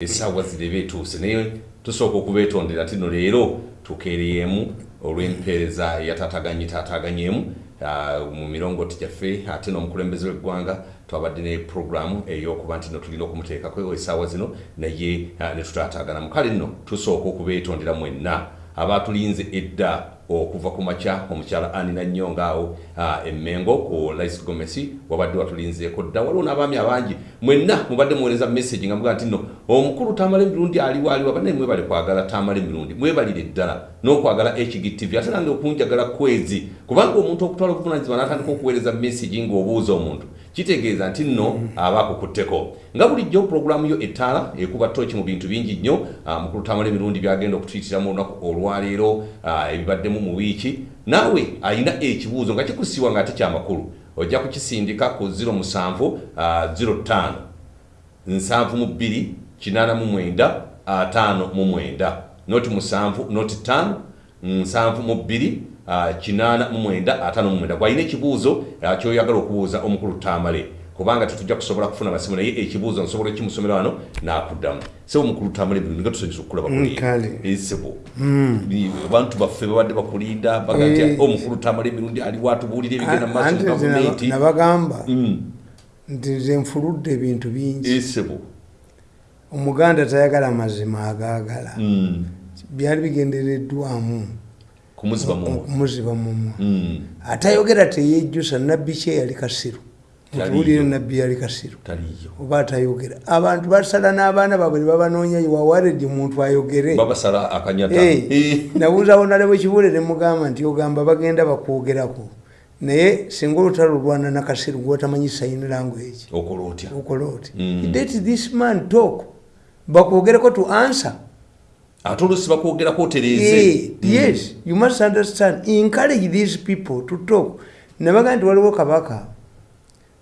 essaawa zireba etuuse naye tusooka okubeetondera tino leero tukeereyemu olw'empeereza eyataataganye taataganyeemu ah, mu mirongoti gyaffe ate n'omukulembeze w'eggwanga twabadde ne puroguramu ey'okuba nti no tulina okumuteekako essaawa zino naye ah, ne tutaataaganamu kale nno tusooka okubeetondera mwenna. Abaatulinze edda okuva ku makya omukyala anina nnyonga awo ah, emmengo ku lice gomesi wabadde watulinzeeko dda waliwo n'abaami abangi. Mwenna mubadde muweereza message nga mugaa nti nno omukulu tamala emirundi aliwo aliwo abanaye mwebale kwagala tamala emirundi mwebalire eddala n'okwagala hgtv ate nange okunjagala kwezi kubanga omuntu okutwala obuvunanyizibwa n'atandika okuweereza mesigi ng'obuuza omuntu kitegeeza nti nno mhm. aba akukutteko. Nga bulijjo pulogulaamu yo ettaala ekuba tooki mu bintu bingi nnyo. Ah, Mukulu tamala emirundi byagenda okutuyitiramu olunaku olwaleero ah, ebibaddemu mu wiiki. Naawe alina ekibuuzo nga kikusiwa nga ate kyamakulu ojja kukisindika ku 0 musanvu 05 nsanvu mu 2 kinana mu mwenda ataano mu mwenda noti musanvu noti ttaano nsanvu mu bbiri kinaana mu mwenda ah, ataano ah, ah, mu mwenda. Gwalina ekibuuzo kyoyagala okubuuza omukulu tamale. Kubanga tetujja kusobola kufuna masimu naye ekibuuzo nsobola kimusomera wano n'akuddamu. Sebo mukulu tamale bino nga tusonyesa okulaba sebo abantu baffe babadde bakulinda bagati eh. omukulu tamale emirundi ali watubuulira ebigenda mu maaso mu gavumenti. nabagamba mm. nti nze nfuludde ebintu bingi. Sebo omuganda tayagala mazima agaagala. Mm, byali bigendereddwamu. Kumuziba mumwe okumuziba mumwe Mm, atayogera teyejjusa nabbi kye yali kasiru? Mutuwulire nabbi yali kasiru. Oba atayogera. Abantu basala n'abaana baabwe ne babanoonya wawaredi muntu ayogere. Eh, nabuuzawo nale bwekibule ne mugamba nti ogamba bagenda bakwogerako. Naye singa olutalo olwana nakasiru gwotamanyi sign language. Okola oti Mm. let this man talk bakwogereko to answer. Ate olusi bakwogerako otereeze Eh, yes you must understand encourage these people to talk. Nabaga nti waliwo kabaka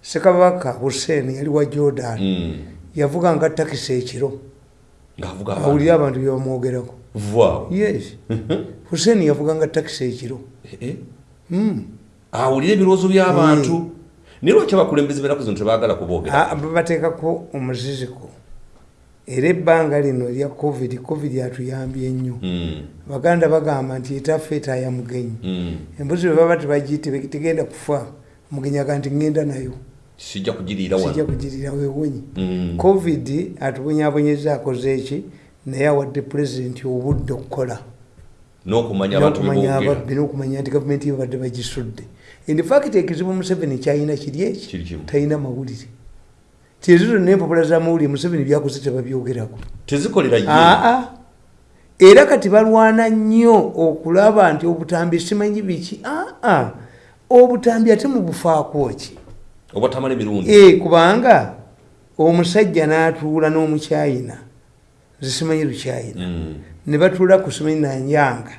sekabaka hussein yali wa jordan. Mm, yavuganga takisi ekiro. Awulire abantu. byebamwogerako yes. Hussein yavuganga takisi ekiro. Mm. awulire ebirowoozo by'abantu naye lwaki abakulembeze benaku zino tebaagala kuboogera Ah, babateekako omuziziko era ebbanga lino erya covid covid atuyambye nnyo. Mm, baganda bagamba nti etaffe etaaya mugenyi. Mm, embuzi bwe baba tebagiyite tegenda kufa mugenyi aga nti ngenda nayo. Sijja kugirira wewonyi Mm, covid atubonyabonyeza akoze eki naye awadde pulezidenti obudde okukola. N'okumanya ababbi n'okumanya nti gavumenti babadde bagisudde. Infact ekizibu museveni kyalina kiri eki talina mawulire tiezo zonna empapula zamawulire museveni byakoze tebabyogerako tezikolera aa era kati balwana nnyo okulaba nti obutambi simanyi biki? Aa obutambi ate mubufaako ki? Oba tamala emirundi. E kubanga omusajja n'atuula n'omukyayina zisimanyi lukyayina. Mm, ne batuula ku simanyi nanyanga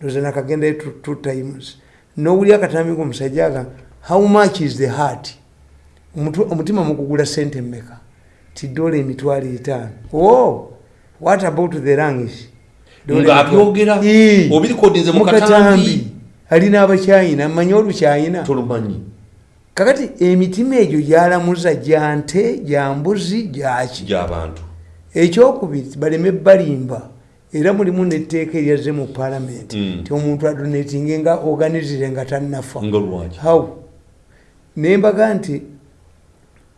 ndoza nakagendayo two- times. Nowuli akatambi komusajja aga how much is the heart omutima mukugula sente mmeka? Ti dola emitwalo etaano. O what about the emitwalo- Ii. obirikodinze mu Mukatambi. katambi. Alina abakyayina mmanyi olukyayina? Tolumanyi. Kakati emitima egyo gyalamuza gya nte gya mbuzi gyaki gy'abantu ekyokubiri baleme balimba. Era mulimu netteeka eryazze mu paalamenti Mm. nti omuntu adonatinge nga oganizire nga tannafa. How? Nembaga nti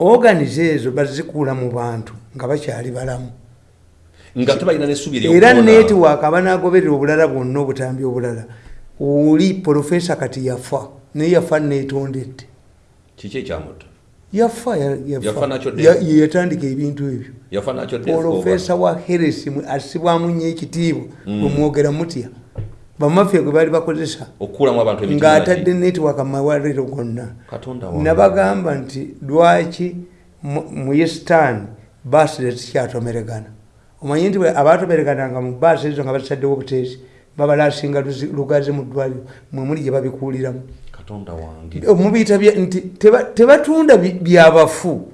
oganize ezo bazikuula mu bantu nga bakyali balamu. Nga tebalina n'essubi era netiwaaka abanagoberera obulala bwonna obutambi obulala. Oli profesa kati yafa naye yafa netondedde. Kiki ekyamutta? Yafa ya- Yafa. Nakyo dde? ya- ye yatandika ebintu ebyo. Profesa wa heresi asibwamu nnyo ekitiibwa. Mm. wemwogera mutya bamafya gwe baali bakozesa ng'atadde netiwaka mawaliro gonna. Nabagamba nti lwaki mu- yesitaani baasi tezikyatomeregana omanyi nti abatomeregananga mu baasi ezo nga basaddewo obuteesi babalasinga luzi- lugazi mu ddwaliro mwe muli gye babikuuliramu. Wange. Mubiyita nti teba- tebatunda byabafu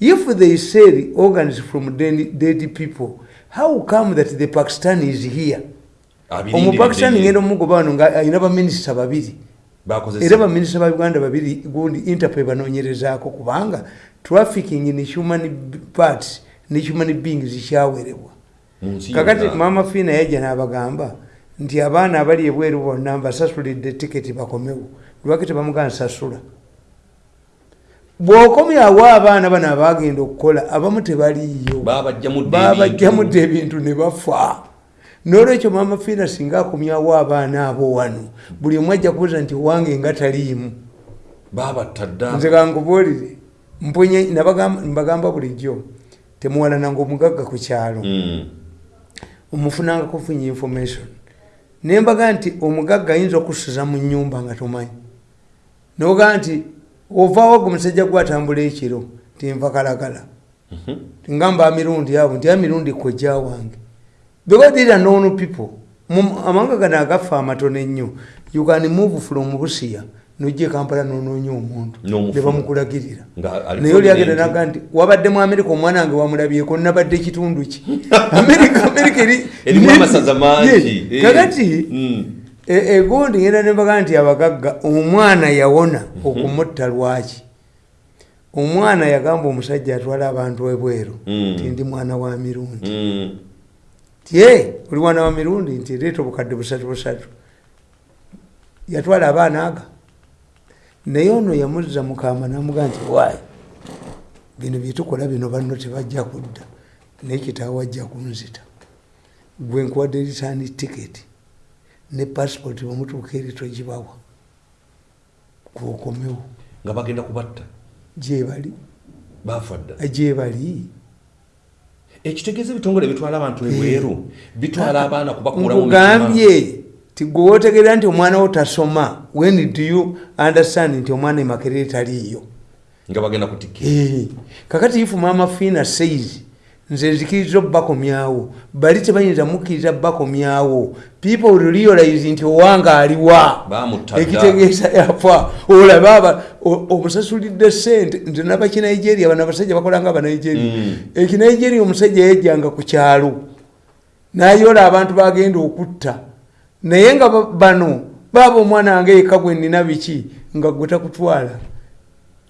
if they sell organs from dead people how come that the pakistan is here Omupakistan ye. ngenda omugoba wano nga alina baminisita babiri. Era baminisita ba uganda babiri gundi interpol banoonyerezaako kubanga trafficking in human parts ne human beings kyawerebwa mu nsi kakati mama fiina yajja n'abagamba nti abaana abali ebweru bonna mbasasulidde tiketi bakomewo. Lwaki tebamugana nsasula bw'okomyawo abaana bano abagenda okukola abamu tebaliiyo. Babajjamudde ebintu ne bafa n'olwekyo mama fiina singa akomyawo abaana abo wano buli omu ajja kubuuza nti wange nga taliimu? Nze kankubuulire mpunye mbagamba bulijjo temuwalananga omugagga ku kyalo. Mm. omufunanga kufunya information. Nembaga nti omugagga ayinza okusuza mu nyumba nga tomanyi. Noga nti ovaawo ge omusajja gwatambula ekiro tinva kalagala. Mhm. ngamba mirundi abo nti amirundi kojja wange because these are known people amawanga gano agafa amatono ennyo you can move from busiya nojja kampala nonoonya omuntu Nga ali naye oli agenda naga nti wabadde mu amerika omwana wange wamulabyeko nabadde kitundu ki amerika amerika eri Erimu amasaza mangi. Ye, Eh. kakati Mm. e- egundi ngenda nembaga nti abagagga omwana yawona okumutta lwaki omwana yagamba omusajja atwala abantu ebweru Mm. nti ndi mwana wa mirundi Mm. "Ye, oli mwana wa mirundi? Nti leeta obukadde busatu busatu. Yatwala abaana aga. Naye ono yamuzza mukama namugaa nti waayi bino byetukola bino banno tebajja kudda. Naye kitaawe ajja kunzita. Gwe nkuwadde ritaani tiketi ne pasipoti bamutuuka eri togibawa. Gwokomewo nga bagenda kubatta? Gyebali bafa dda gyebali ekitegeeza ebitongole bitwala abantu ebweru bitwala abaana kubakulamu nkugambye ti gwe wotegeera nti omwana wo tasoma when do you understand nti omwana emakerere taliiyo? Nga bagenda kutikira Eh, kakati ifu mama fiina says nze nzikiriza obakomyawo bali tebayinza mukkiriza bakomyawo people realize nti owanga aliwa. Ekitegeeza yafa. Olaba aba o- omusasulidde sente nze nabakinigeria bano abasajja bakolanga abanigeria Mm. ekinigeria omusajja yajjanga ku kyalo. Nayola abantu bagenda okutta. Naye nga ba- bano baaba omwana wange eka gwe nina biki? Nga gwe takutwala.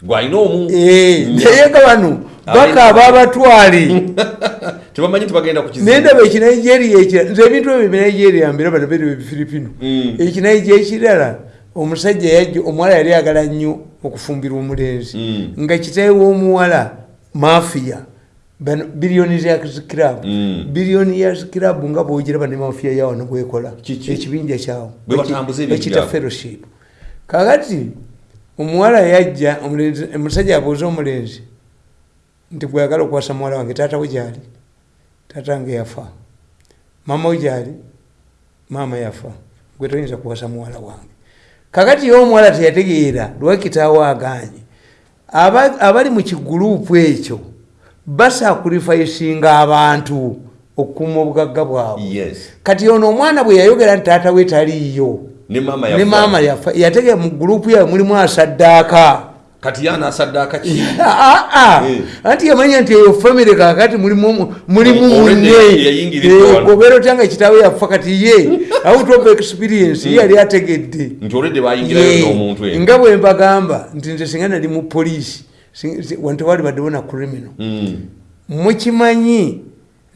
Gwalina omu? Eh, naye nga bano bakaaba abatwale tebamanyi tibagenda kukizi nendaba ekinigeria ekira nze ebintu ebyo binigeria mbiraba nabyo ebifiripino Mm. ekinigeria ekirala omusajja yajja omuwala yali agala nnyo okufumbirwa omulenzi. Mm. nga kitawe w'omuwala mafiya. Bano billionaires club Mm. billionaires club nga bwogiraba ne mafiya yawano bwekola ekibinja kyawo. Ekita fellowship. Kakati omuwala yajja omusajja abuuza omulenzi nti gweyagala okuwasa muwala wange taata we gyali taata wange yafa. Mama we gyali maama yafa. Gwe toyinza kuwasa muwala wange. Kakati omuwala teyategeera lwakitaawo aganye Aba- abali mu kiguruupu ekyo basakurifaisinga abantu okukuuma obugagga bwabwe. Yes. Kati ono omwana bwe yayogera nti taata we taliiyo ne maama yafa. yategera mu guruupu yawe mulimu asaddaaka kati yanasaddaaka ki? Aa Eh. anti yamanya nti eyo famire kakati mulimu mulimu Oh, already munne yayingiriddwa wano. obeera otya nga kitaawe yafa kati ye out of experience ye yali ategedde. Ye, eyo nga bwe mbagamba nti nze singa nali mu poliisi wantewali baddewo na criminal. Mm. mukimanyi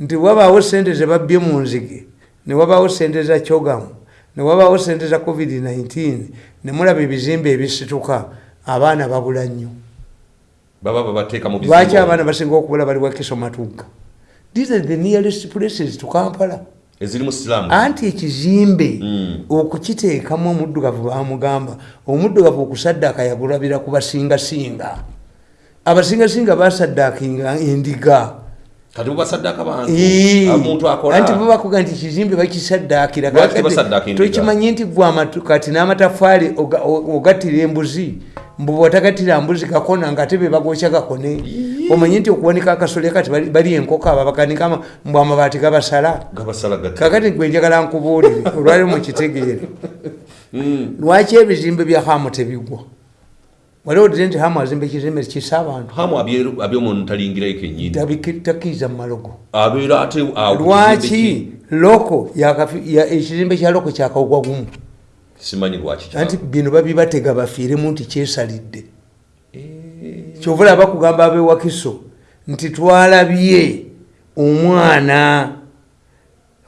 nti wabaawo sente zebabbye mu nzige ne wabaawo sente za kyogamu ne wabaawo sente za covid-19 ne mulaba ebizimbe ebisituka abaana babula nnyo. Lwaki abaana basinga okubula bali wakiso matugga these are the nearest places to kampala. Anti ekizimbe Mm. okukiteekamu omuddugavu bamugamba omuddugavu okusaddaaka yagulabira ku basingasinga. Abasingasinga basaddaakinga endiga. Akola. Anti bo bakuga nti ekizimbe bakisaddaakira. Tokimanyi nti gwe kati n'amatafaali oga- o- ogattira embuzi mbu bwotagattira mbuzi gakona nga ate be bagokya gakone omanyi nti okuwanika akasole kati bali- enkoko aba bakanika mbu amabaati gabasala. Kakati gwe njagala nkubuulire olwali mukitegeere. Mm. lwaki ebizimbe bya hamu tebigwa? Wali odire nti hamu azimba ekizimbe kisa abantu. Hamu abyomuntu talingirayo kenyini takkiriza mu malogo. Abeera ate lwaki loko ekizimbe kya loko kyakawugwa gumu simanyi lwaki anti bino babibatega bafiiremu nti kyesalidde. Kyovula bakugamba abewakiso nti twalabye omwana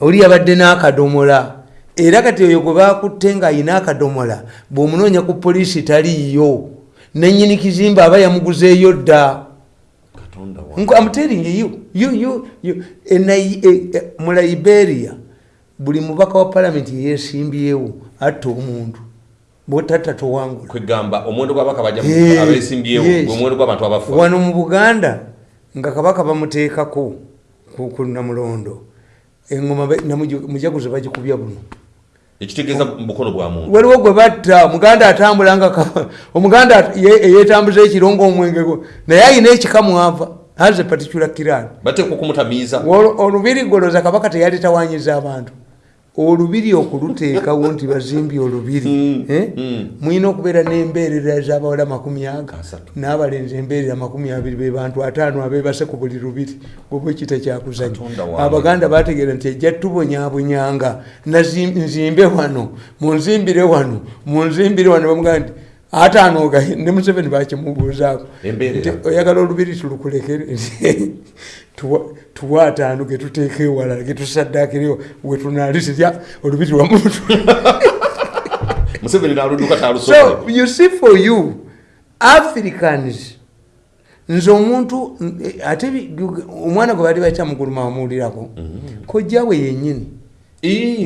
oli yabadde n'akadomola. Era kati oyo gwe bakutte ng'ayina akadomola bw'omunoonya ku poliisi taliiyo nannyini kizimba aba yamuguzeeyo dda. I'm telling you, you, you, you, Nai- e, e, mu liberia buli mubaka wa palamenti yeesimbyewo atta omuntu bwotatta towangula. Kwegamba omuwendo gw'abaka bajja Eh, abeesimbyewo yes. gwe omuwendo gw'abantu abafa wano mu buganda nga kabaka bamuteekako ku namulondo engoma mujaguzo bagikubya buno. Ekitegeeza mu bukono bwa muntu. Waliwo gwe batta omuganda atambula nga omuganda at- ye- yeetambuza ekirongo omwenge gwe naye ayina ekikamwava has a particular kiran bateekwa okumutamiiza. Olu- olubiri goloza kabaka teyali tawanyiza abantu olubiri okuluteekawo nti bazimbye olubiri Mm, eh? mm. mulina okubeera n'embeerera ez'abawala makumi aga n'abalenzi embeerera makumi abiri be bantu ataano abeebase ku buli lubiri. Gwebwekita kyakuzanya Katonda wange. abaganda bategeera nti ejja tubonyabonyanga. Nzimbe wano munzimbire wano munzimbire wano. Bamugaa nti ataano gaye ne museveni bakimubuuzaako oyagala olubiri tulukulekere Tuwa- ataano getuteeka ewala getusaddakirewo wetunalisirya olubiri wamuntu museveni n'aludduka so talusobola you see for you africans nze omuntu ate omwana gwe baali bakyamuguluma wamuwulirako kojjawe yennyini.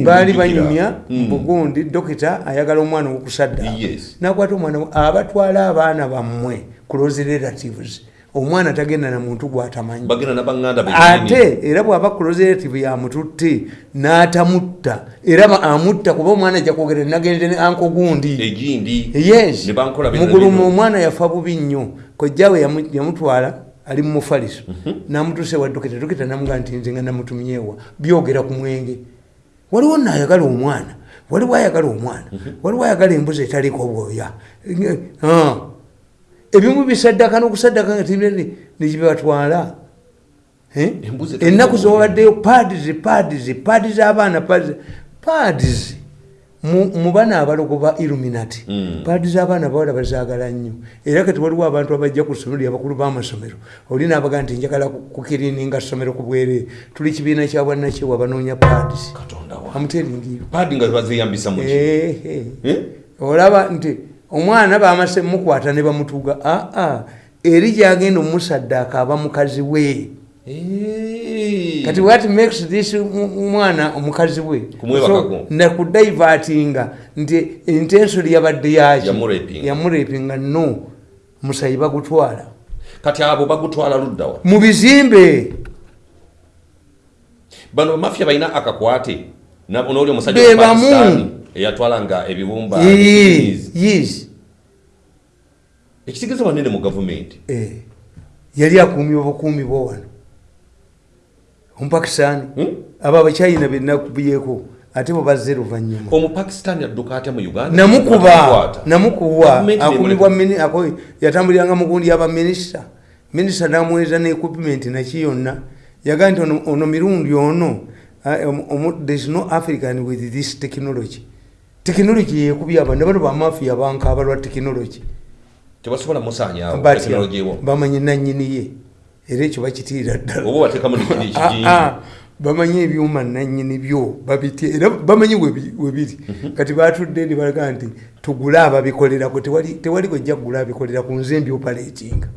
Baali banyumya bugundi dokita ayagala omwana wokusadda Yes. nakwata omwana abatwala abaana bammwe close relatives omwana tagenda na muntu gwatamanyi. Ate era bw'aba close relative yamututte n'atamutta era amutta kuba omwana ajja kwogera nagenze ne anko gundi. Yes. bino. omwana yafa bubi nnyo. Kojjawe yamu- yamutwala ali mu mufaliso. Namutuse wa dokita dokita namugaa nti nze nga namutumyewa byogera ku mwenge. Waliwo naayagala omwana. Waliwo ayagala omwana. Waliwo ayagala embuzi etaliko obwoya Ah. Ebimu bisaddaka n'okusaddaka nga? Embuzi etaliko ennaku obwoya. zobaddeyo pads pads pads z'abaana pads pads mu mu bana abalogo ba illuminati Mm. paadi z'abaana bawala bazaagala nnyo. Era kati waliwo abantu abajja ku ssomero lyabakulu b'amasomero. Oli naabaga nti njagala ku- kukirininga ssomero ku bwere. Tuli kibiina kya bwannakiwa banoonya paadis bazeyambisa muki Eh? olaba nti omwana bamase mukwata ne bamutuga aa eri gyagenda omusaddaaka aba mukazi we. Kati what makes this mwana omukazi we? Nakudaivatinga nti intensoli yabadde yaki yamurapinga no musayi bagutwala. Kati abo bagutwala luddawa mu bizimbe. Bano mafia balina akakwate. Noli omusajja Be wa bamu. pakistan eyatwalanga yes. Ekitegeeza wanene mu gavumenti Eh, yali akuumye obukuumi bwo wano. Omupakisani Hmm? abo abacyayina benakubyeko ate bo bazze luvanyuma omupakistan adduka atya mu uganda? Namukuba Gavumenti akumibwa yatambuliranga mugundi yaba minisita namuweeza ne equipment naki yonna. Yagaa nti ono- mirundi ono ah, omu- omu- there is no african with this technology technology yekubya aba ne bano bamafiya bankaaba lwa technology. Tebasobola musanyawo Batya, tekinologi ewo. bamanyi nanyini ye era ekyo bakitiira ddala. Ah, ah, bamanyi ebyuma nanyini byo babitya era bamanyi webi- webiri kati batudde ne balaga nti tugule ababikolerako tewali gojja kugula abikolera ku nze mbyopaletinga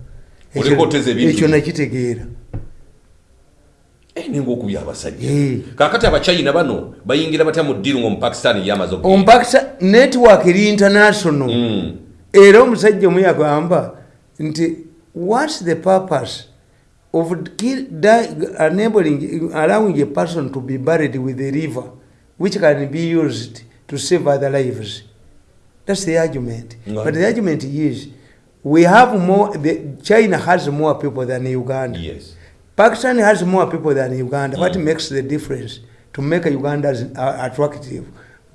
ekyo nakitegeera ninga okubya abasajja kakati abachina bano bayingira batya mu ddiru ngaomupakistan yamaze omupakisa network eri international. Mm. era omusajja omu yagamba nti whats the purpose of kill, die, enabling, allowing a person to be buried with a river which can be used to save other lives? That's the argument. Right. but the argument is we have more the, china has more people than uganda. Yes Pakistan has more people than Uganda. What makes the difference to make Uganda attractive?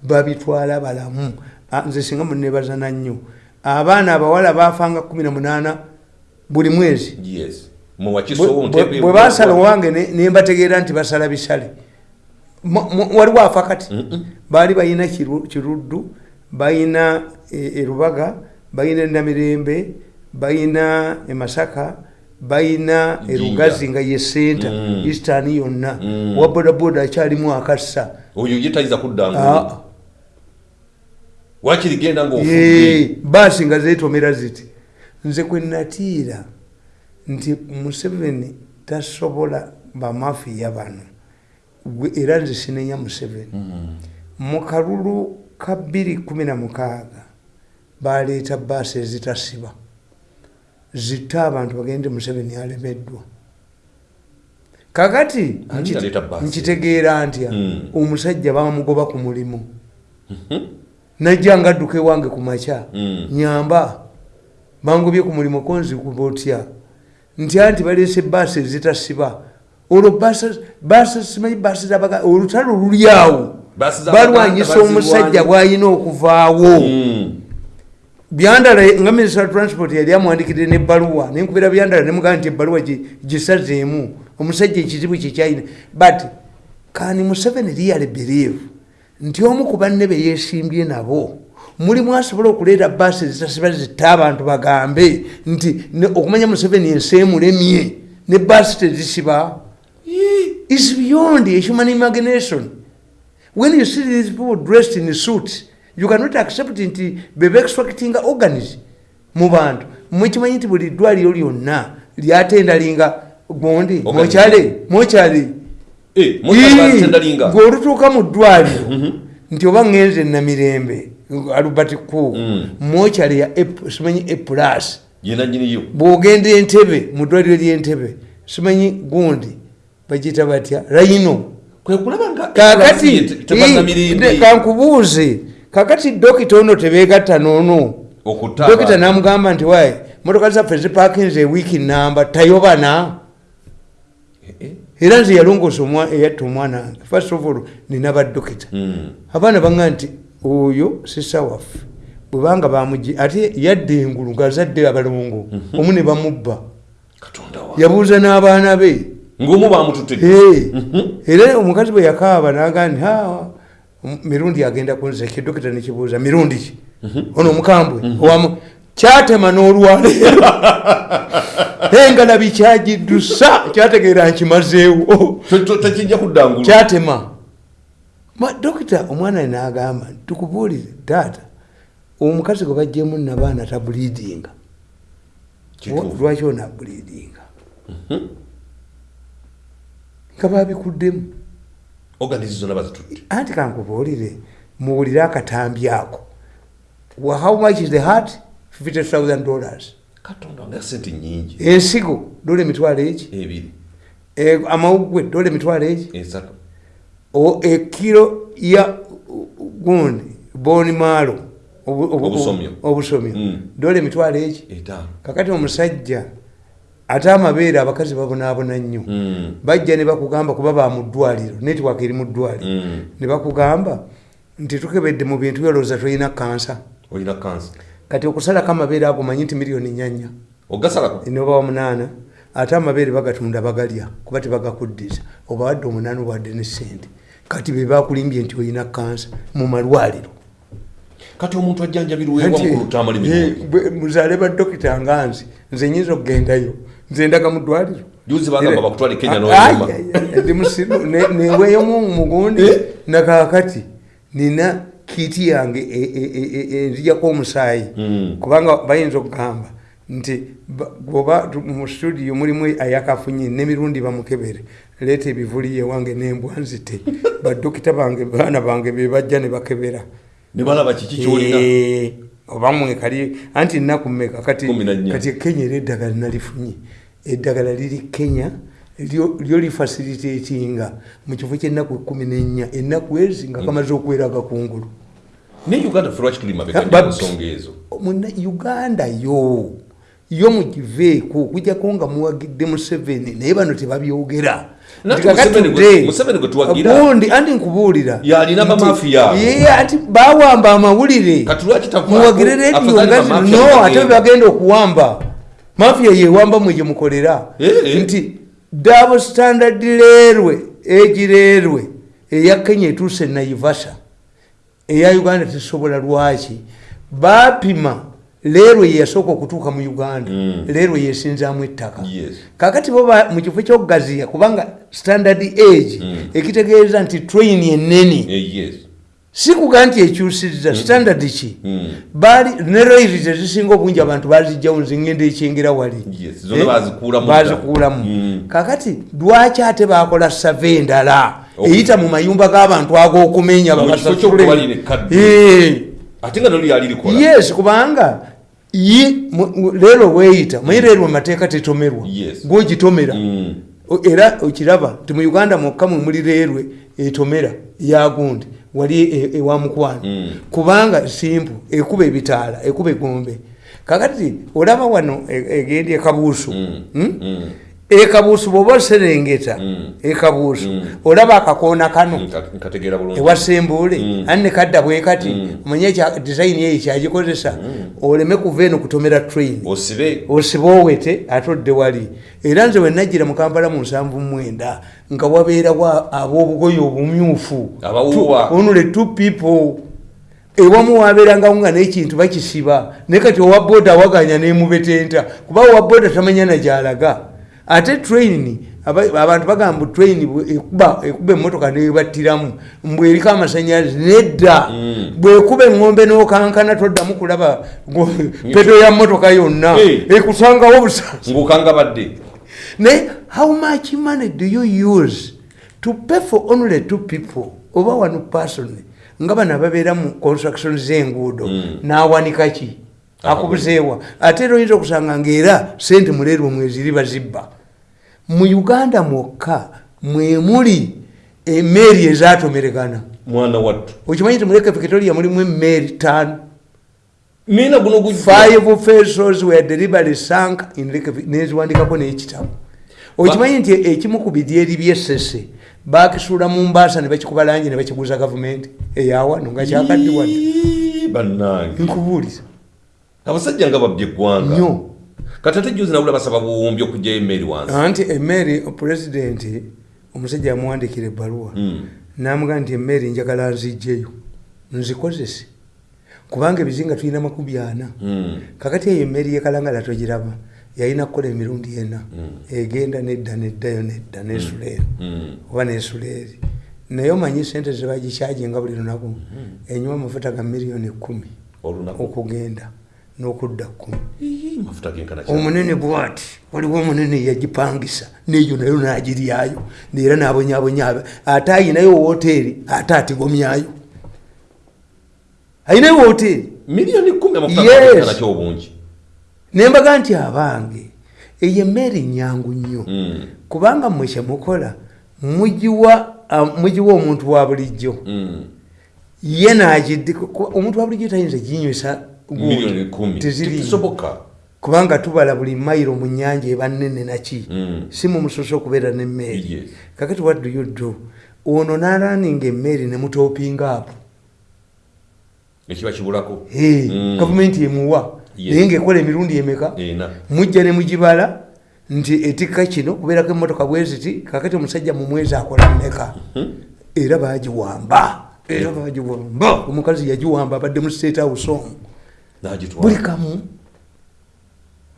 babitwala balamu. Ah, nze singa munebaza nnyo. Abaana abawala bafanga kumi na munaana buli mwezi. Yes. Bwe- basala owange ne- ne mbategeera nti basala bisale. Waliwo afa kati baali balina Kiru- kiruddu balina e- erubaga balina namirembe balina emasaka Jinja. erugazi nga ye senta Mm. eastern yonna. Mm. wa bodaboda akyalimu akassa. Oyo ye tayiza kudda Ah, ngulu wakiri genda ye, ngaofudde baasi nga zetomera ziti. Nze kwe natiira nti museveni tasobola bamafiya bano. Era nze sinenya museveni. Mu kalulu ka 216 baleeta baasi ezitasiba zitta abantu bagende museveni alemeddwa. Kakati nkitegeera ntya Mm. omusajja bamugoba ku mulimu. Najja nga adduka ewange ku makya. Mm. nyamba bangobye ku mulimu konzikuba otya ntya nti baleese baasi ezitasiba olwo baasi- baasi simanyi baasi zabaga olutalo luli awo. Balwanyisa omusajja bwalina okuvaawo. Mm. Byandala nga minisita transport yali amwandikire nebbaluwa nenkubira byandala nemugaa nti ebbaluwa gi- gisazeemu. Omusajja ekizibu kyekyalina but kani museveni liyale believe. Nti omu ku banne be yesimbye nabo mulimu asobola okuleeta baasi ezitasiba zitta abantu bagambe. Nti okumanya museveni ensi emulemye ne baasi tezisiba. Is beyond a human imagination. When you see these people dressed in suits you cannot accept nti beba extractinga organs mu bantu. Mwekimanyi nti buli ddwaliro lyonna lyatendalinga gondi Organs. mokyale mokyale Eh, ng'olutuuka mu ddwaliro nti oba ŋŋenze namirembe albert ku Mm. mokyale ya simanyi epulas nyiniyo bwogenda entebe mu ddwaliro ly'entebe simanyi gundi bagiyita batya? Rayino kakati kankubuuze kakati dokita ono tebegatta noono okutta dokita namugamba nti waye motoka zaffe zipakinze ewiiki namba tayobana. Eh, eh. era nze yalongoosa omwa- eyatta omwana wange. First of all nina badokita Mm. abaana baŋga nti oyo sisa waffe bwebanga bamugi ate yadda engulu ngaazadde abalongo omu ne bamubba. Wa yabuuza n'abaana be. Ng'omu bamututedde Hey, era omukazi bwe yakaaba naga nti "Ha, mirundi agenda kunza ekidokita nekibuuza mirundi ki? Ono omukambwe owamu kyatema n'olwaleero engalabi kyagiddusa kyategeera nkimazeewo. Tekijja kudda ngulu kyatema. Ma- dokita omwana nagamba tukubuulire taata omukazi gwe bajjemu nabaana tabuliidinga lwaki onabuliidinga nga babikuddemu organizi zonna bazitutte anti kankubuulire muwulire akatambi ako. How much is the heart? 50000 dollars. Katonda nga sente nyingi. Ensigo dola emitwalo eki ebiri. E, amawugwe dola emitwalo eki esatu. O- ekiro ya gundi boni maalo obu- obu- Obusomyo. Mm. dola emitwalo eki etaano. Kakati omusajja ate amabeere abakazi babonaabona nnyo. Mm. bajja ne bakugamba kuba ba mu ddwaliro netiwaaka eri mu ddwaliro. Mm. ne bakugamba nti tukebedde mu bintu byolowooza tolina kansa olina kansa kati okusalako amabeere ago manyi nti miliyoni nyanya noba wa munaana ate amabeere bagatunda bagalya kuba tebagakuddiza obawadde omunaana obawadde ne sente kati be bakulimbye nti olina kansa mu malwaliro. Kati omuntu ajjanjabirwa ewa mukulu tamali mirundi muzaale badokita nga nze nze nyinza okugendayo nze ndaga mu ddwaliro. Juzi bagamba bakutwale kenya Ai, noyuma ai, ndi musiru ne- neweeyomu mugundi Eh? nakakati nina kiiti yange e- e- e- e- enzijako omusaayi. Mm. kubanga bayinza okugamba nti ba- bwoba mu studio mulimu ayakafunye nemirundi bamukebere leeta ebivuli ewange nembwa nzite. Badokita bange baana bange bebajja ne bakebera. Ne balaba kiki kyolina? Eh, oba mwekali anti nnaku mmeka kati kenya era eddagala nalifunye eddagala liri kenya lyo lifasilitatinga mu kifo ky'ennaku ekumi n'ennya ennaku ezi nga kamaze okuweraga kungulu. Ne uganda fe lwaki tuli ensonga ezo? muna uganda yo yo mugiveeko kujjako nga muwagidde museveni naye bano tebabyogera. Gundi anti nkubuulira. Yalina nti- bamafiya abo. Ye, ati bawamba amawulire. Muwagire rediyo afadhali nga bamafiya zino no ate bagenda okuwamba mafiya yewamba mwe gyemukolera Eh, eh. nti dabo standard leerwe egireerwe eya kenya etuuse naivasa eya uganda tesobola lwaki bapima leero yeyasooka okutuuka mu uganda Mm. leero yesinzaamu ettaka Yes. kakati bo ba- mu kifo ky'okugaziya kubanga standard age Mm. ekitegeeza nti train enene Eh, yes. Si kuga nti ekyusizza standard ki? Mm. baali ne rairi tezisinga obungi abantu bazijjawo nzingenda ekyengera wali. Eh? bazikuulamu Mm. kakati lwaki ate bakola save endala eyita mu mayumba g'abantu ag'okumenya. Eh. yes kubanga leero weeyita maye leero emateeka tetomerwa. Gwogitomera. Mm. Era okiraba nti mu uganda mwokka mwe muli leerwe etomera yagundi wali e- ewa mukwano Mm. kubanga simpu ekuba ebitaala ekuba egombe kakati olaba wano e- egenda ekabuusu Mm. Hmm? Mm. Ekabuusu bwoba oserengeta Mm. ekabuusu Mm. olaba akakoona kano ewasembuule ani nekadda bwe kati omanye disayini eyo kyagikozesa oleme kuva eno kutomera train. Osibe. Owete ate odde wali. Era nze wenajjira mu kampala mu nsanvu mwenda nga wabeerawo ab'obugoye obumyufu. Abawuuba. Two- people. Ewamu wabeerangawo nga n'ekintu bakisiba naye kati owa boda awaganya nemubetenta kuba owa boda tamanya nagyalaga ate train aba- abantu bagamba train ekuba ekuba emmotoka nebattiramu mbwe eriko amasanyalaze nedda. Mm. bwekuba eŋŋombe n'okankana toddamu kulaba peto ya mmotoka yonna. Ekusangawo busansa ng'okanga badde naye how much money do you use to pay for only two people? Oba one person? Nga bano ababeera mu construction z'enguudo. Mm. n'awanika ki akubuzeewa ate era oyinza okusanga ngaera sente muleerwe mweziri bazibba mu uganda mwokka mwemuli emeeri ezatomeregana mwana wattu. Okimanyi nti muleke victoria mulimu emeeri taano nina guno five vessels were deliberately sunk neziwandikako n'ekitabo. Okimanyi nti ekimu ku bidyeri byesese bakisuula mu mbaasa ne bakikuba langi ne bakiguza gavumenti. Eyawano nga kyakaddiwadde. Nkubuuliza abasajja nga babye eggwanga. Kati ate juzi nabula basaba buwumbi okugjayo emmeri wansi. Anti emeeri pulezidenti omusajja yamuwandikira ebbaluwa. Mm. namugaa nti emeeri njagala nzijjeyo nzikozese. Kubanga ebizinga tulina makumi ana. Mm. kakati eyo emmeri yekalangala togiraba yalina kukola emirundi ena. Egenda nedda neddayo nedda nesula Mm. oba nesula eri. Naye omanyi sente zebagikyajinga buli lunaku. Enywa amafuta ga miliyoni ekumi okugenda n'okudda kkumi Ii, mafuta genkana kya- omunene bwati waliwo omunene yagipangisa neyo nayo nagiryayo era nabonyabonya ate ayinayo woteeri ate atigomyayo ayinayo woteeri miliyoni kumi nembaga nti abange eyo emmere nyangu nnyo Mm. kubanga mmwe kyemukola mugiwa omuntu wa bulijjo Mm. ye nagiddi omuntu wa bulijjo tayinza gundi. Miliyoni kumi. Teziriiyo. tekisoboka kubanga tubala buli mayiro mu nyanja eba nnene naki Mm. si mu musoso okubeera n'emmeeri kakati what do you do? Ono nalaninga emmeeri nemutopinga apo. Ekiba kibulako. Hey, Mm. gavumenti emuwa. Naye ngaekola emirundi emeka? Mujja ne mugibala nti etikka kino kubeerako emmotoka bwe ziti kakati omusajja mu mwezi akola mmeka? Era bagiwamba era bagiwamba omukazi yagiwamba abadde mu state house omu buli kamu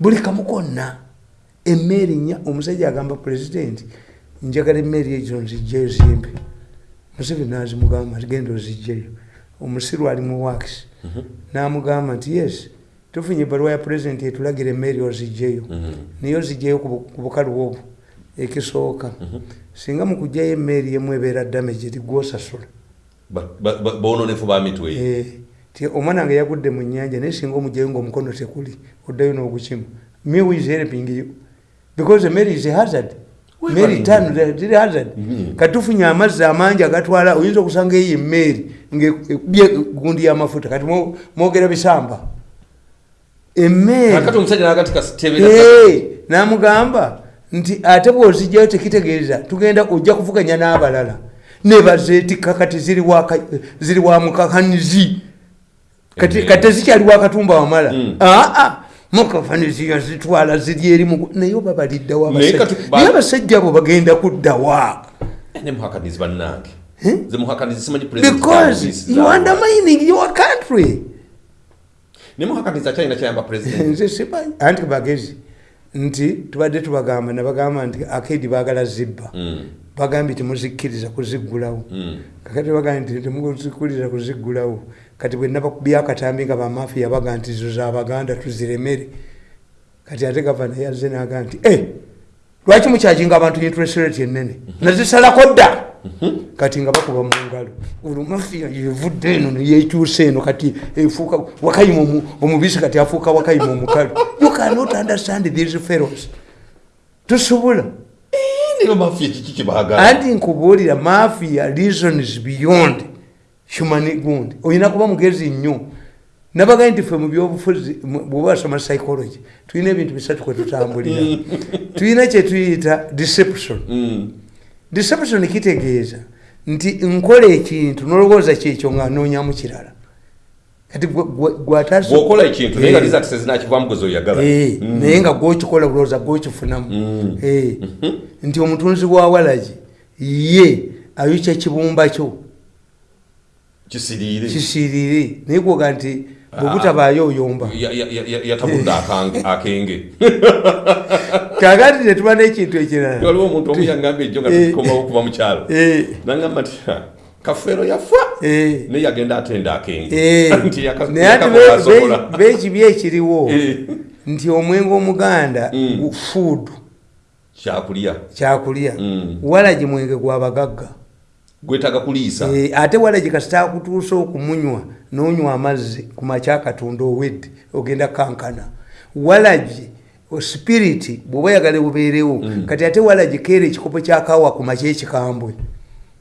buli kamu konna emmeeri nnya omusajja agamba pulezidenti njagala emmeeri ezo nzijjayo zimpe. Museveni nazimugamba nti genda ozijjayo omusiru ali mu wakisi namugamba nti yes tufunye ebbaluwa ya pulezidenti etulagira emmeeri ozijjayo naye ozijjayo ku bu- ku bukalu obwo ekisooka. Singa mukugjayo emmeeri emu ebeera damage ba- ba- bononefu ba mitwe. Eh, ti omwana nga yagudde mu nyanja naye singa omugjayo ngaomukono tekuli oddayo n'ogukima mew is helping you? Because mary is a hazard. Mary tano ziri hazard. Mhm. katufunye amazzi amangi agatwala oyinza okusanga eyo emmeeri ngaekubye gundi y'amafuta kati mwo- mwogera bisamba. Emmeeri namugamba nti ate bwozijjayo tekitegeeza tugenda ojja kuvuganya n'abalala. Nebazeetikka kati ziri waka- ziri wa mukakanizi kati Eh. kati tezikyali wakatumba wamala. Mm. aa mukakanizi yazitwala ziri eri mu naye oba baliddawa Naye abasajja abo bagenda kuddawa nemuhakanizi bannange. Because you undermining your country. Nemuhakaniza china kyayamba president. Nze simanyi. Anti bagezi nti tubadde tubagamba nabagamba nti akedi baagala zibba. Mm, bagambye temuzikkiriza kuziggulawo. Mm. kakati bagambye nti temuzikkiriza kuziggulawo kati bwe nabakubya akatambi nga bamafiya baga nti zo zabaganda tuziremere. Kati ate gavana yazze naga nti e lwaki mukyaginga abantu interest rate enene nazisalako dda. Kati nga bakuba mu ngalo olwo mafiya yevudde eno neyekyusa eno kati efuuka wakayima omu- omubisi kati afuuka wakayima omukalu. You cannot understand these fellows. Tosobola mafiya anti nkubuulira mafia reasons beyond human gund olina kuba mugezi nnyo. Nabaga nti ffe mu byobufuzi wasoma psychology tulina ebintu bisatu kwe tutambulira. Tulina kyetuyita deception. Mm, deception kitegeeza nti nkola ekintu nolowooza kyekyo nga noonyamu kirala. Kati naye nga Eh. Eh, naye nga gwokikola bulowooza gwokifunamu. Eh, nti omutunzi wa walagi ye ayokya kibumba kyo kisiriire kisiirire naye gwoga nti oyomba ya- ya- ya- yatabudde akenge kakati netuba n'ekintu ekirala waliwo omuntu omu yangambye ejjo nga Eh. tukomawo okuva mukyalo Eh, nangamba nti "Ha, kafeero yafa. Eh, naye yagenda atenda akenge eh. Nti yaka- naye ati yakakola be- asobola. be- bekibi ekiriwo. Eh, nti omwenge omuganda Mm. gu- food kyakulya. Kyakulya. Mm. walagi mwenge gwabagagga gwetaaga kuliisa. Eh, ate walagi kasita akutuusa okumunywa nonywa amazzi ku makya katonda owedde ogenda kankana. Walagi o spiriti bw'oba yagala bubeerewo kati ate walagi keera ekikopo kyakawa ku makya ekikambwe.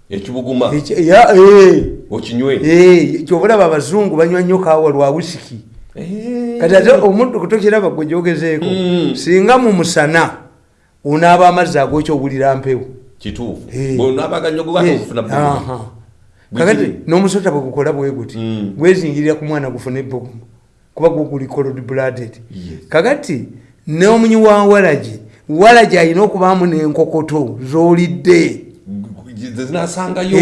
Ekibuguma. Eh, okinywe. Eh, kyobulaba abazungu banywa nnyo kawa lwa wisiki kati ate omuntu kutokiraba gwe gyogezeeko Mm. singa mu musana onaaba amazzi ag'okyowulira mpewo kituufu. Eh. bwonabaganya gwe Eh, ofuna aha. Bwe kakati n'omusota bwe gukola bwe guti gwezingirira ku mwana gufuna ebbogumu kuba gwo guli cold blooded. Kakati n'omunyi wa walagi walagi alina okubaamu n'enkokoto z'olidde zinasangayo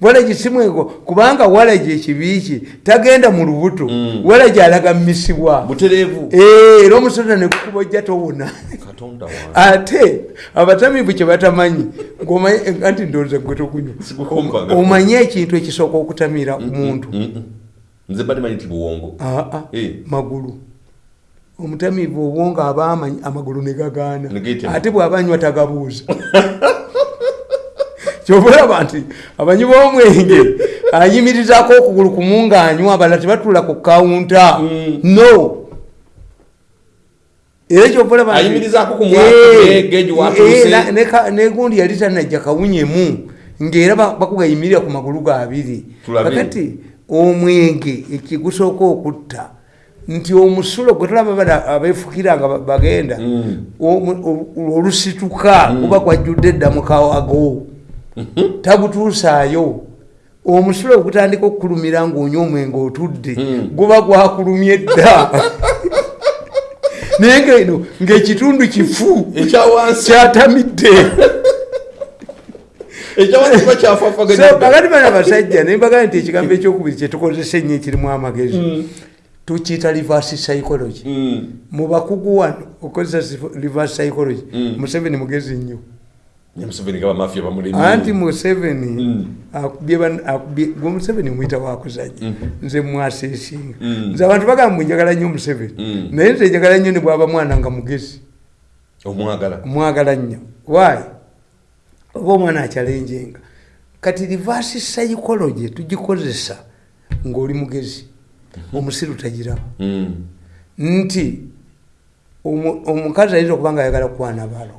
walagi simwego kubanga walagi ekibi ki tagenda mu lubuto Mm. walagi alaga mmisibwa. Butereevu Eh, era omusota nekukuba ojja towona. Ate abatamiivu kye batamanyi anti ndowooza gwe Sikukumbaga. omanye ekintu ekisooka okutamira muntu nze bali manyi nti buwongo. Eh. magulu. Omutamiivu obwonga aba amanyi amagulu ne gagaana. Ate bw'abanywa tagabuuza kyobulaba nti abanyi b'omwenge ayimirizaako okugulu kumu ng'anywa abalala tebatuula ku kawunta. Mm. no. Era mwaka, Eh, eh, yali tanajja kawunyemu ng'era ba- bakugayimirira ku magulu gaabiri kakati omwenge ekigusooka okutta nti omusulo gwe tulaba bana abeefukira nga ba- bagenda Mm. olusituka guba gwajjudde edda mukawago tagutuusaayo omusulo ogutandika okukulumira ng'onywa omwenge otudde Mm. guba gwakulumya edda naye ngeno ng'ekitundu kifu kyatamidde. Kakati bana basajja nembagaa nti ekigambo ekyokubiri kyetukozesa ennyo ekirimu amagezi. Tukiyita reverse psychology. Mu bakugu wano okozesa reverse psychology museveni mugezi nnyo museveni nga bamafiya bamulemi anti museveni Mm. gwe museveni mwita wakuzanya nze mwaseesinga Mm. nze abantu bagamba njagala nnyo museveni. Mm. naye nze njagala nnyo ne bwaba mwana nga mugezi. Omwagala. Mwagala nnyo. Waayi oba omwana akyalenjenga. Kati reverse psychology tugikozesa ng'oli mugezi omusiru tagiraba nti omu- omukazi ayinza okuba nga ayagala kukwana balo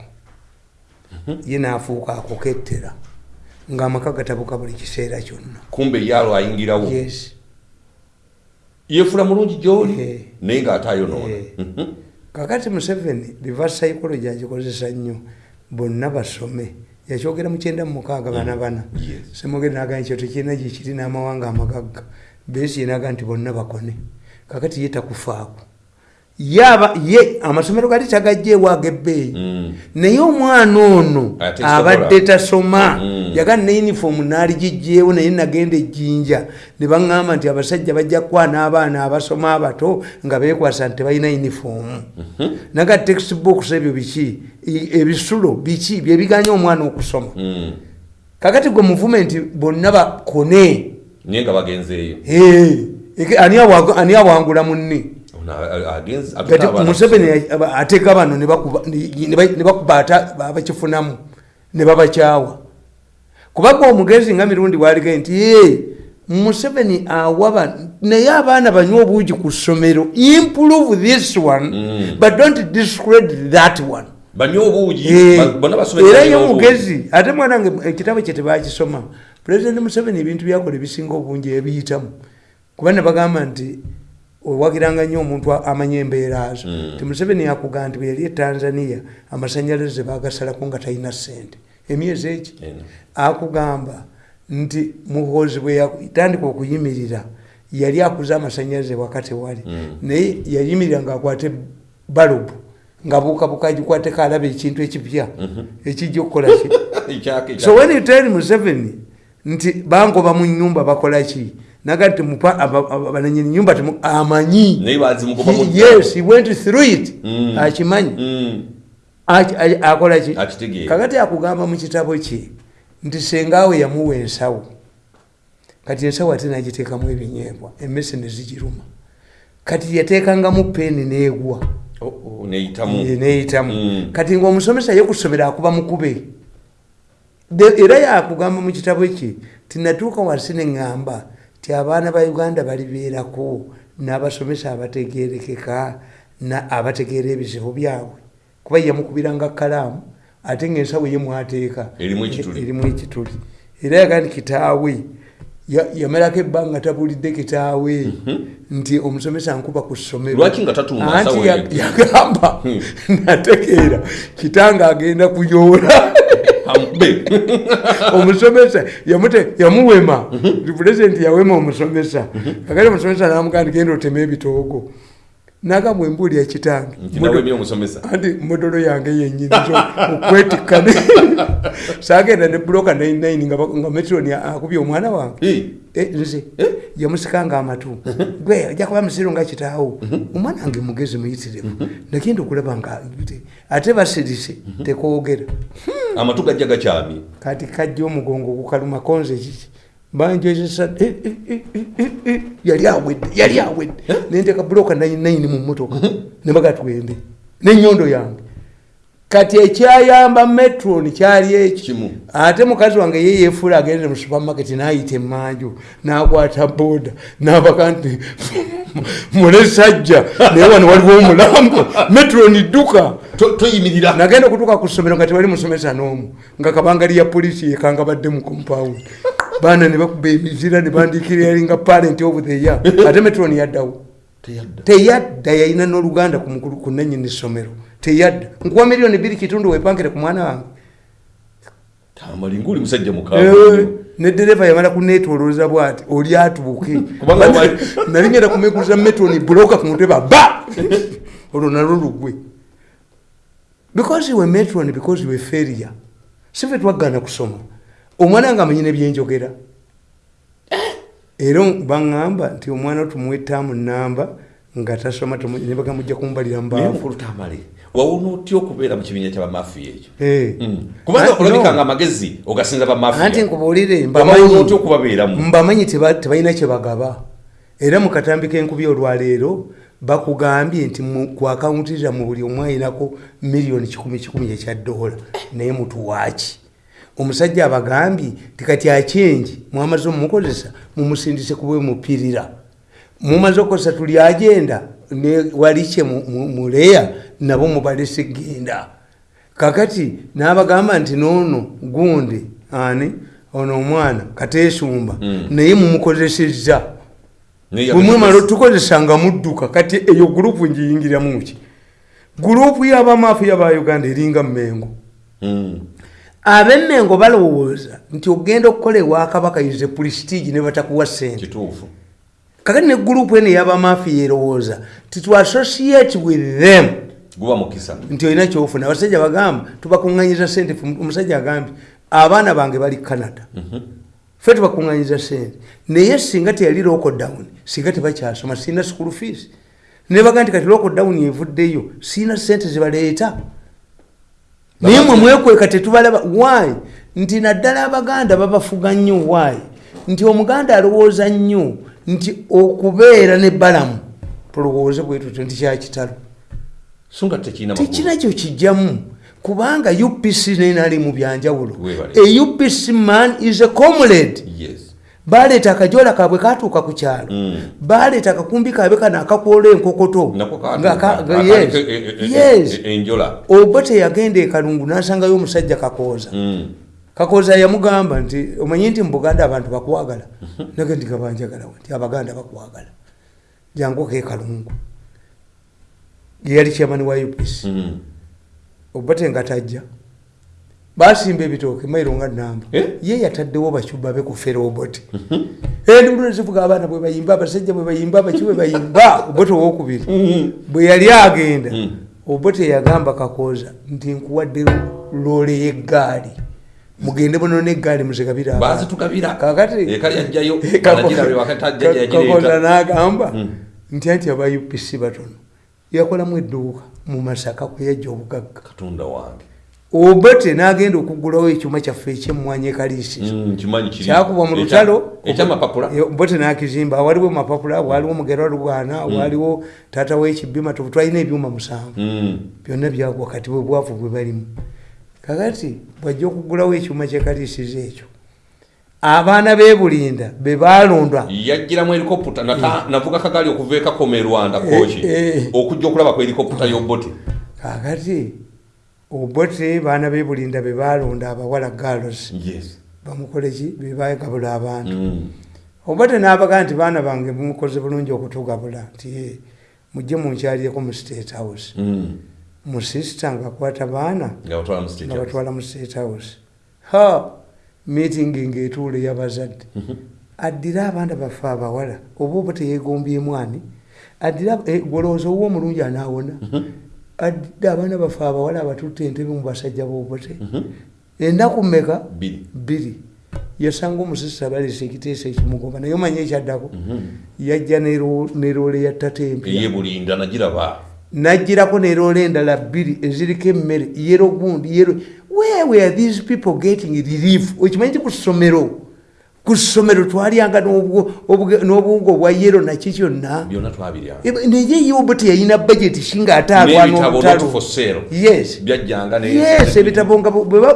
ye naafuuka akokettera. Ng'amaka gatabuka buli kiseera kyonna. Kumbe yaalo ayingirawo. Yes. Yeefula mulungi gyoli? Naye ng'ate ayonoona. Mhm. kakati museveni reverse psychology agikozesa nnyo bonna basome. Yakyogera mu kyenda mu mukaaga bana bana. Yes. semogere naga ekyo tekirina gyekiri n'amawanga amagagga. Besi yenaga nti bonna bakone. Kakati ye takufaako ye amasomero gali tagajja ewaga ebbeeyi Mm. naye omwana ono abadde tasoma. Mm. yaga ne uniform naali gijjeewo naye nagenda ejjinja ne baŋŋamba nti abasajja bajja kukwaa n'abaana abasoma abato nga beekwasa nti tebalina uniform. Naga textbooks ebyo biki? Ebisulo biki? Byebiganya omwana okusoma. Mm. kakati gwe muvumenti bonna bakone. Naye nga bagenzeeyo. Ani awangula munne Abaana museveni ya- aba- ateeka bano ne bakuba- ne- ne ba- ne bakuba ata abakifunamu ne babakyawa kubanga omugezi nga mirundi bwalige nti "Ye, museveni awaba naye abaana banywa obuugi ku ssomero improve this one Mm. but don't discredit that one. Eh, era ye mugezi ate mwana wange ekitabo kye tebakisoma pulezidenti museveni ebintu byakola ebisinga obungi ebiyitamu. Kuba ne bagamba nti owagiranga nnyo omuntu amanya embeera zo Mm. ti museveni yakugaa nti bwe yali e tanzania amasanyalaze bagasalako nga talina sente emyezi Eno. akugamba nti muhoozi bwe yatandika okuyimirira yali akuza amasanyalaze wakati wali. Mm. naye yayimirira ngaakwate balubu nga buukabuka gikwateko alaba ekintu ekipya ekijja okukola ki? So when you tell museveni nti bangoba mu nyumba bakola ki naga nti mupa- aba- aba- bananyini nyumba amanyi. Yes he went through it. Mm. akimanyi Mm. Akola ki kakati akugamba mu kitabo kye nti sengaawe yamuwa ensawo kati ensawo ate nagiteekamu ebinyeebwa emmese ne zigiruma kati yateekangamu peeni neegwa. Oh, oh, neyitamu Mm. kati ngaomusomesa ye kusomera akuba mukube era yakugamba mu kitabo kye tinatuuka wansi neŋŋamba ti abaana ba uganda balibeerako n'abasomesa abategerekeka na- abategeera ebizibu byabwe. Kuba yamukubiranga kalaamu ate ngaensawo ye mwateeka Erimu ekituli. era yagaa nti kitaawe ya- yamalako ebbanga tabulidde kitaawe nti omusomesa nkuba ku ssomero. Lwaki nga tatuuma anti nsawo ya- eyo? yagamba nategeera kitanga agenda kuyoola amube omusomesa yamuwema. Pulezidenti yawema omusomesa. Kakati omusomesa namugaa genda otema ebitoogo naga kitange nti nawemye omusomesa anti modolo yange yenyinizo okwetikkane sagenda ne buloka 99 nga ba- nga metroni akubye omwana wange. Eh, Eh, nze yamusikanga amatu gwe ojja kuba musiru nga kitaawo. Omwana wange mugezi muyitirivu nagenda okulaba nga ate basirise tekwogera. Amatu gajja gakyamye. Kati kajja omugongo gukaluma konze kiki banjezesa eh, eh, eh, yali awedde yali awedde. Nenteka buloka 99 mu motoka nebaga tugende nenyondo yange. Kati ekyayamba metron kyali Kimu. ate mukazi wange ye yefuula agende mu supermarket nayita emanju nakwata boda nabaka nti mule sajja. Naye wano waliwo omulambo. Metron dduka. To- toyimirira. Nagenda okutuuka ku ssomero nga tewali musomesa n'omu. Nga kabangali ya polisi yekanga badde mu compound baana ne bakuba emizira ne bandikira yalinga parent of the year. Ate metron yaddawo. Teyadda. Yalina n'oluganda ku nannyini ssomero teyadda. Nkuwa miliyoni biri kitundu wepangire ku mwana wange. Tamalinga oli musajja Eh, mukaaga ne dereva yamala kunetolooza bwati oli wali- nali ngenda kumekuza metoni buloka ku mutwe baba olwo nalwo lugwe. Because we metron because we failure sife twaggana kusoma omwana nga amanyi nebyenjogera era baŋŋamba nti omwana tumuwa ettaamu namba nga tasoma tumu- ne bagamujja kumbalira naye mubaafu mukulu tamale. Wawona otya okubeera mu kibiina kyabamafiya ekyo? Eh. Mm. kubanga olabika nga amagezi ogasinza anti bamafiya nkubuulire otya okubabeeramu? mbamanyi teba- tebalina kyebagaba era mu katambi k'enkubi olwaleero bakugambye nti mu- ku akawunti zammwe buli omu ayinako miliyoni kikumi kikumi ekya dola. Naye mutuwaaki omusajja abagambye tikati akyengi mwamaze omumukozesa mumusindise kubwe mupirira. Mumaze okukozesa tuli agenda walikye mu- mu- muleya nabo mubalese genda kakati n'abagamba nti noono gundi ani? Ono omwana kateesumba Mm. naye mumukozesezza. Bwemwemala yakozesa- otukozesa nga mudduka kati eyo gurupu ngiyingiramuki gurupu y'abamafiya ba uganda eringa mmengo. Mm. Ab'emmengo balowooza nti ogenda okukola ewakabaka ize pulisitigi ne batakuwa sente kakati ne gurupu eno ey'abamafiya erowooza titu associate with them. Nti olina kyofuna. Abasajja bagamba tubakuŋŋanyiza sente omusajja agambye abaana bange bali canada. Fe tubakuŋŋanyiza sente naye singa teyali lockdown singa tebakyasoma sirina school fees. Nebaga nti kati lockdown evuddeyo sirina sente zebaleeta naye mwe mwekweka tetubalaba why? Nti naddala abaganda babafuga nnyo why? Nti omuganda alowooza nnyo nti okubeera nebbalamu tulowooze bwe tutyo nti kyakitalo makulu. tekinakyo kijjamu kubanga upc nenali mu byanjawulo. A upc man is a comrade. Yes baleeta akajoola kaabwe katuuka ku kyalo. Mm. baleeta akakumbi kaabe kano akakwola enkokoto. Oba teyagenda ekalungu n'asangayo omusajja kakooza. Mm. kakooza yamugamba nti omanyi nti mu buganda abantu bakwagala? Nage ndi gabanjagalawo nti abaganda bakwagala. Janguko ekalungu yeyali kyamani wa upc Mm. obote nga tajja basimba ebitooke mairo nga namba Eh? ye yataddewo bacuba be ku ferobote endulu nezivuga abaana bwe bayimba abasajja bwe bayimba abaki bwe bayimba obote owokubiri. Bwe yali agenda Mm. obote yagamba kakooza nti nkuwadde loole y'eggaali. Mugende buno n'eggaali muzigabira abaana. bazitukabira kakati ekali ajjayo Kako- anagirabe wakati ajja Ka- kakooza yagireeta n'agamba Mm. nti anti aba upc batono. Yakolamu edduuka mu masaka kwe yajja obugagga. Katonda wange obote n'agenda okugulawo ekyuma kyaffe ekyemmwanyi ekaliisizo Mm, mu Ekya- lutalo. ekyamapapula bote nakizimba. Waliwo mapapula waliwo mugera lugana waliwo taata wekibima twalina ebyuma musanvu. Mm. byonna byagwa kati bwe bwavu bwe balimu. Kakati bwajja okugulawo ekyuma kyekaliisizo ekyo abaana bebulinda be balondwa yajjiramu helikopta nata- navuga kagaali okuva ekakoma e rwanda koki Eh, eh. okujja okulaba ku helikopta y'obote kakati obote baana bebulinda be balonda abawala galos bamukoleki bebagabula abantu. Mm. obote n'abaga nti baana bange mukoze bulungi okutugabula nti "Eh, mujje munkyalyeko mu state house. Mm. musisita ngaakwata baana nga batwala mu state house. ha! Meeting ng'etuula ey'abazadde addire abaana baffe abawala. Oba oba teyeegombyemu ani addire eh, golowooza owuwa omulungi anaawona addire abaana baffe abawala abatutte entebe mu basajja b'obote Mhm. ennaku mmeka? Bbiri. yasanga omusisita baleesa ekiteeso ekimugoba naye omanye ekyaddako? Mhm. yajja neroole ya ttata empya. Eyebulinda nagiraba. Najjirako neroole endala bbiri eziriko emmere yero gundi yero where were these people getting relief? Okimanyi ti ku ssomero ku ssomero twalyanga n'obuwunga obwa yero naki kyonna. Naye yobo teyalina budget singa ate alwana n'ebitabo not olutalo for sale. Yes. Byajjanga ne- yes ebitabo nga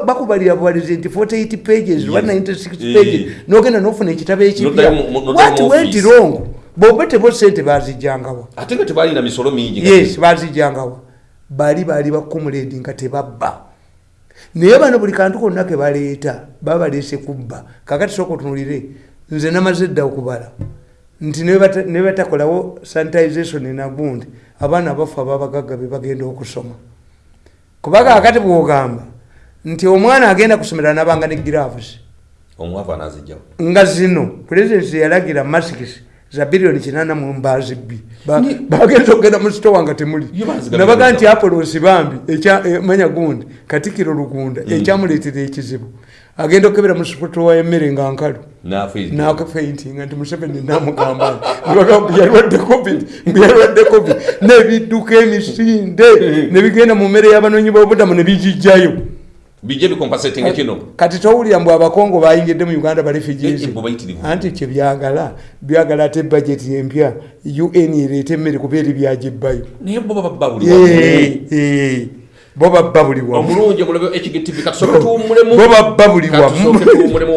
bakubalira buwalizi nti 48 pages Yes. 196 Eh. pages nogenda nofuna ekitabo ekipya. What went wrong? Bobe tebo sente bazijjangawa ate nga tebalina misolo mingi yes bazijjangawa bali baali bakumuledi nga tebabba naye bano buli kantu konna ke baleeta baba baleese kubba. Kakati soka otunulire nze namaze dda okubala. Nti ne bata- ne batakolawo sanitization enagundi abaana abafu ababagagga be bagenda okusoma. Kuba kakati bwogamba nti omwana agenda kusomera nabanga ne anazijjawo nga zino pulezidenti yalagira masikisi za biliyoni kinana mu mbaazi bbi Ba- bagenza okugenda mu sitowa nga temuli. Nabaga nti apolosi bambi eh, manya gundi katikiro lugunda ekyamuleetera ekizibu. Agenda okebera mu sitowa y'emmere nga nkalu. Nakafeintinga nti museveni namugamba yalwadde covid yalwadde covid nebidduka emisinde nebigenda mu mmere y'abanoonyi b'obudamu nebigijjayo bijje bikompasatinga kino kati towulira mbu abakongo bayingidde mu uganda barefugees anti kyebyagala byagala ate bajeti empya un ereeta emmere kuba eri byagibbayo naye bo baba buli bo babba buli wamu. Omulungi omulabe ekigtv katusoke tuwummulemu. Bo babba buli wamu